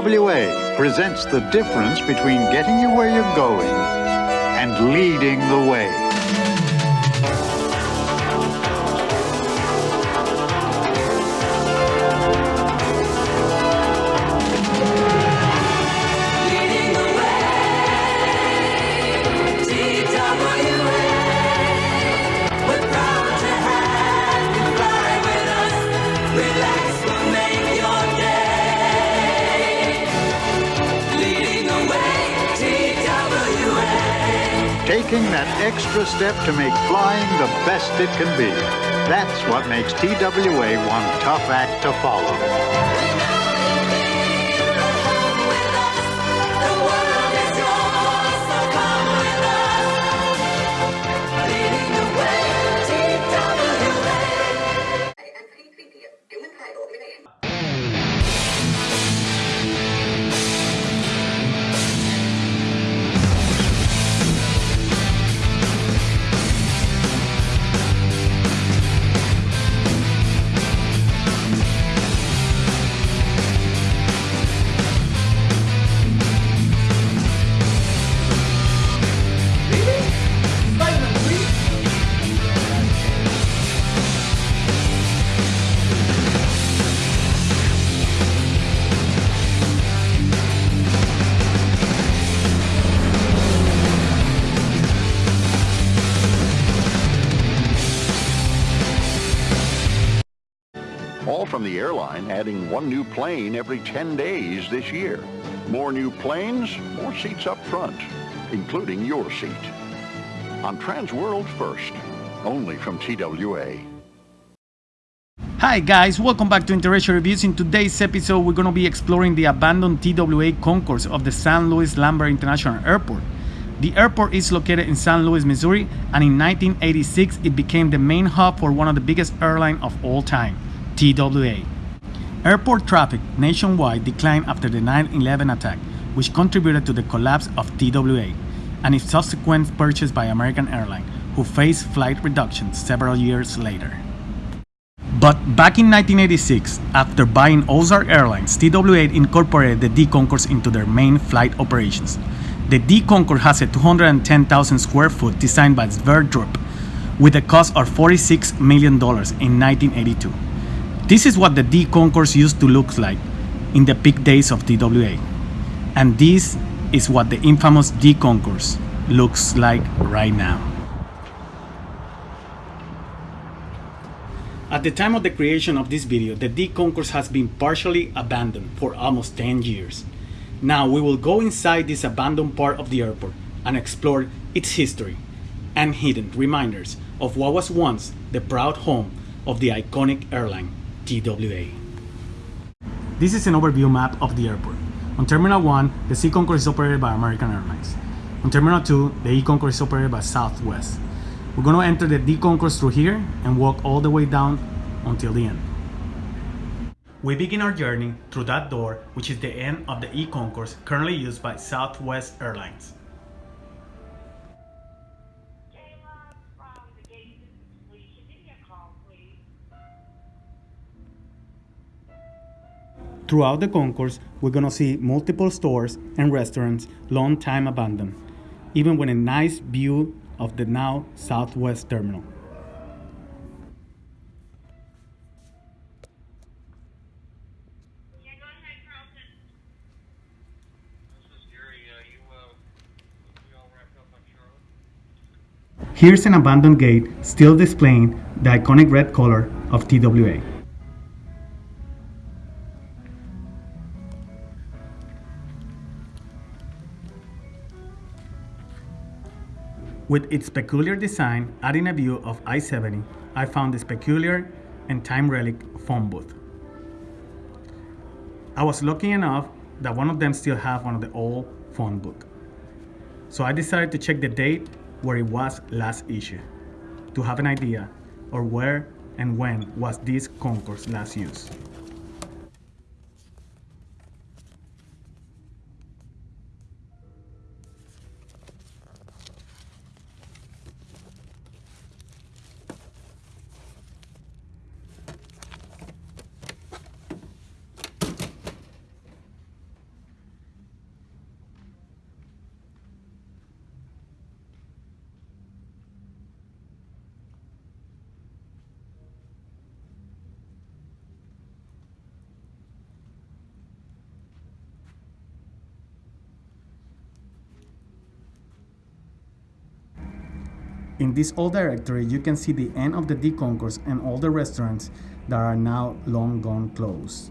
TWA presents the difference between getting you where you're going and leading the way. Extra step to make flying the best it can be. That's what makes TWA one tough act to follow. From the airline adding one new plane every 10 days this year. More new planes, more seats up front, including your seat. On Transworld First, only from TWA. Hi guys, welcome back to Interracial Reviews. In today's episode, we're going to be exploring the abandoned TWA concourse of the San Luis Lambert International Airport. The airport is located in San Luis, Missouri, and in 1986, it became the main hub for one of the biggest airlines of all time, TWA. Airport traffic nationwide declined after the 9-11 attack, which contributed to the collapse of TWA and its subsequent purchase by American Airlines, who faced flight reductions several years later. But back in 1986, after buying Ozark Airlines, TWA incorporated the D Concourse into their main flight operations. The D Concourse has a 210,000 square foot designed by Sverdrup with a cost of $46 million in 1982. This is what the D Concourse used to look like in the peak days of TWA. And this is what the infamous D Concourse looks like right now. At the time of the creation of this video, the D concourse has been partially abandoned for almost 10 years. Now we will go inside this abandoned part of the airport and explore its history and hidden reminders of what was once the proud home of the iconic airline TWA. This is an overview map of the airport. On Terminal 1, the C concourse is operated by American Airlines. On Terminal 2, the E concourse is operated by Southwest. We're going to enter the D concourse through here and walk all the way down until the end. We begin our journey through that door, which is the end of the E concourse currently used by Southwest Airlines. Throughout the concourse, we're gonna see multiple stores and restaurants long time abandoned, even with a nice view of the now Southwest Terminal. Yeah, go ahead, Carlton. This is Gary. Uh, you, uh, we all wrapped up on Charlotte? Here's an abandoned gate still displaying the iconic red color of TWA. With its peculiar design adding a view of I-70, I found this peculiar and time relic phone booth. I was lucky enough that one of them still have one of the old phone book. So I decided to check the date where it was last issued to have an idea of where and when was this concourse last used. In this old directory, you can see the end of the D concourse and all the restaurants that are now long gone closed.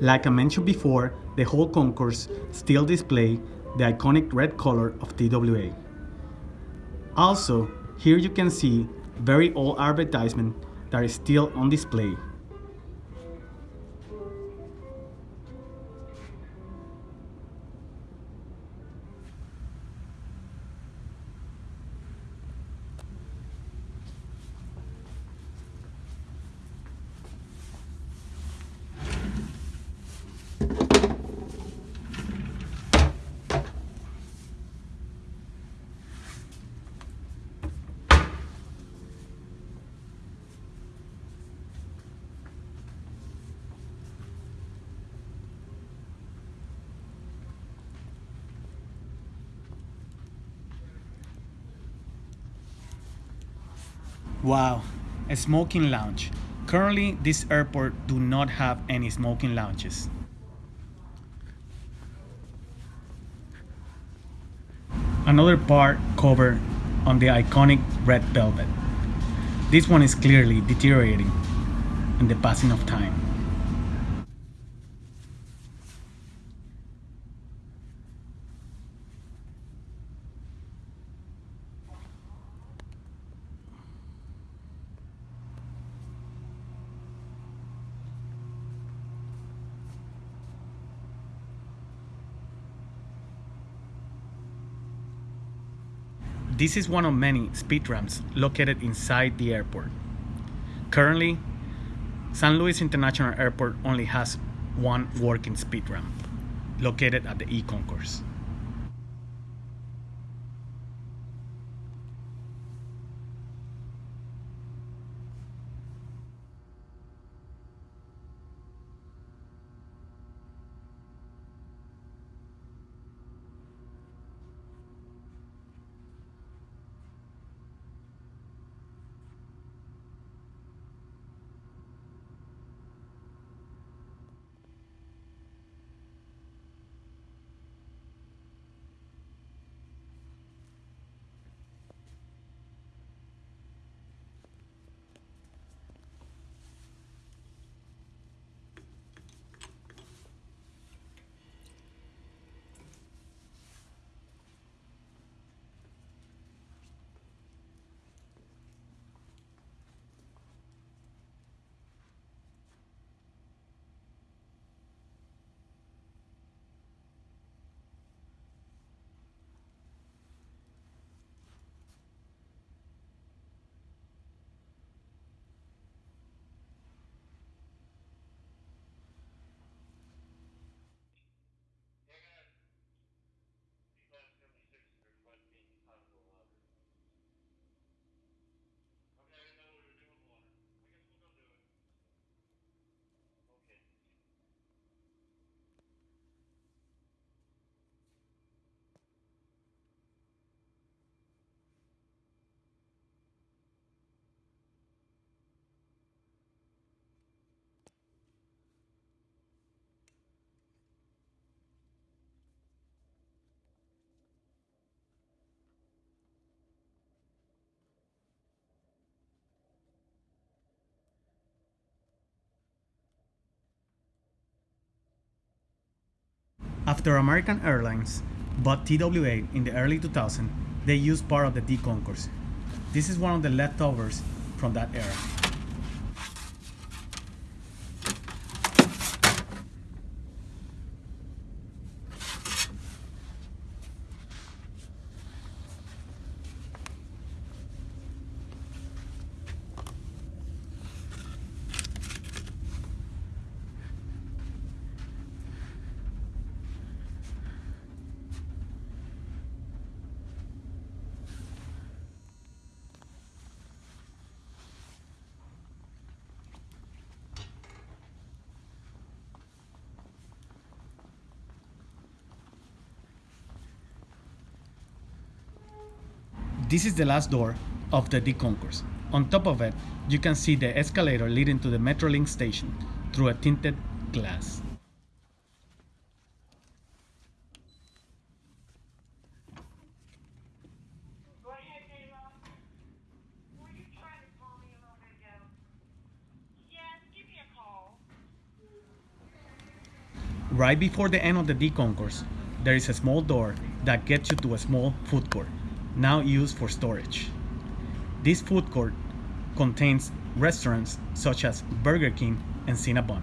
Like I mentioned before, the whole concourse still display the iconic red color of TWA. Also, here you can see very old advertisement that is still on display. Wow, a smoking lounge. Currently, this airport do not have any smoking lounges. Another part covered on the iconic red velvet. This one is clearly deteriorating in the passing of time. This is one of many speed ramps located inside the airport. Currently, San Luis International Airport only has one working speed ramp located at the E After American Airlines bought TWA in the early 2000s, they used part of the D concourse. This is one of the leftovers from that era. This is the last door of the D concourse. On top of it, you can see the escalator leading to the Metrolink station through a tinted glass. Right before the end of the D concourse, there is a small door that gets you to a small food court, now used for storage. This food court contains restaurants such as Burger King and Cinnabon.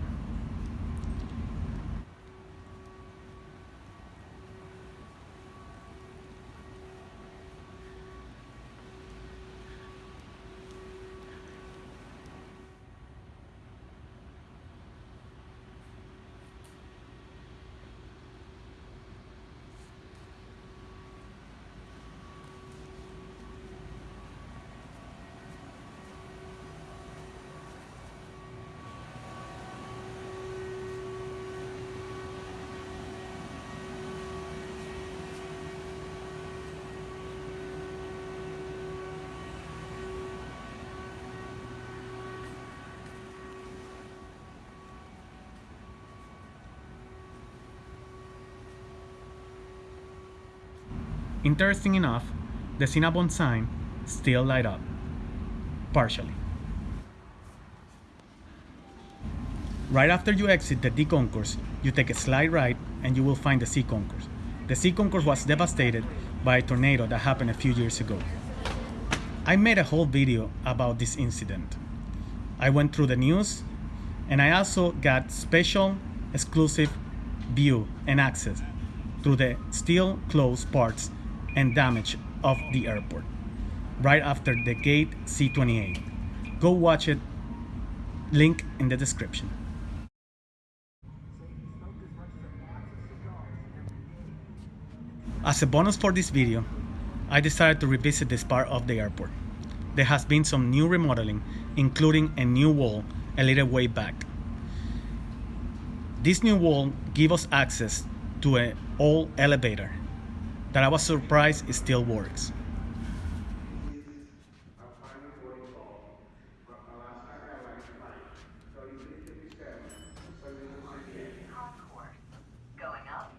Interesting enough, the Cinnabon sign still light up, partially. Right after you exit the D concourse, you take a slight right and you will find the C concourse. The C concourse was devastated by a tornado that happened a few years ago. I made a whole video about this incident. I went through the news and I also got special exclusive view and access to the still closed parts and damage of the airport right after the gate C28. Go watch it, link in the description. As a bonus for this video, I decided to revisit this part of the airport. There has been some new remodeling, including a new wall a little way back. This new wall gives us access to an old elevator that I was surprised it still works. Concourse. Going up.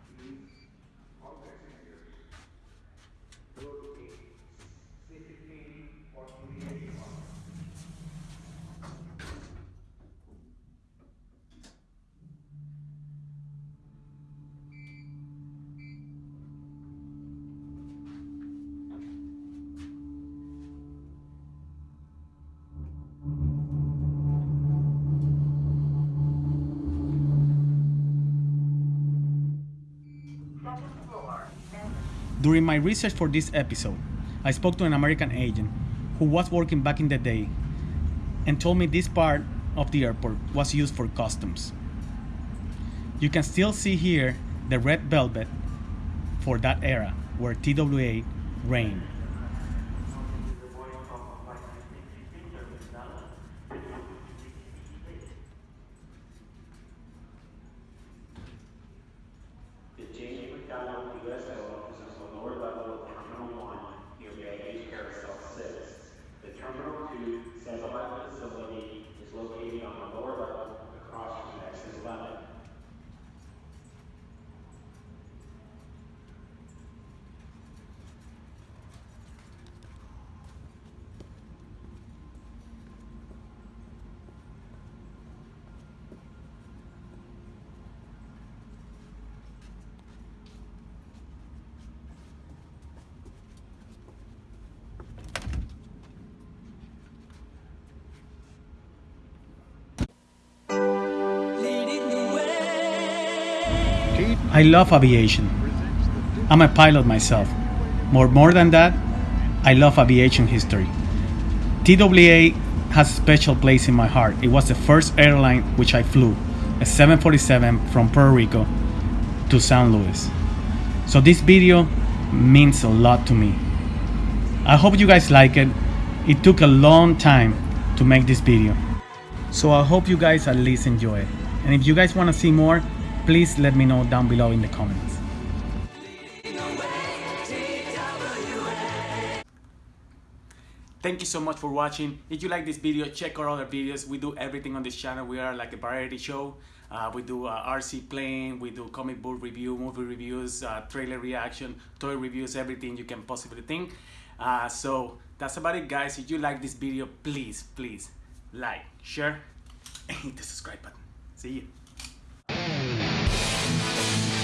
Second floor. During my research for this episode, I spoke to an American agent who was working back in the day and told me this part of the airport was used for customs. You can still see here the red velvet for that era where TWA reigned. The I love aviation. I'm a pilot myself. More, more than that, I love aviation history. TWA has a special place in my heart. It was the first airline which I flew, a 747 from Puerto Rico to San Luis. So this video means a lot to me. I hope you guys like it. It took a long time to make this video. So I hope you guys at least enjoy it. And if you guys want to see more, please let me know down below in the comments. Thank you so much for watching. If you like this video, check our other videos. We do everything on this channel. We are like a variety show. Uh, we do uh, RC playing, we do comic book review, movie reviews, uh, trailer reaction, toy reviews, everything you can possibly think. Uh, so that's about it guys. If you like this video, please, please like, share, and hit the subscribe button. See you. Bye.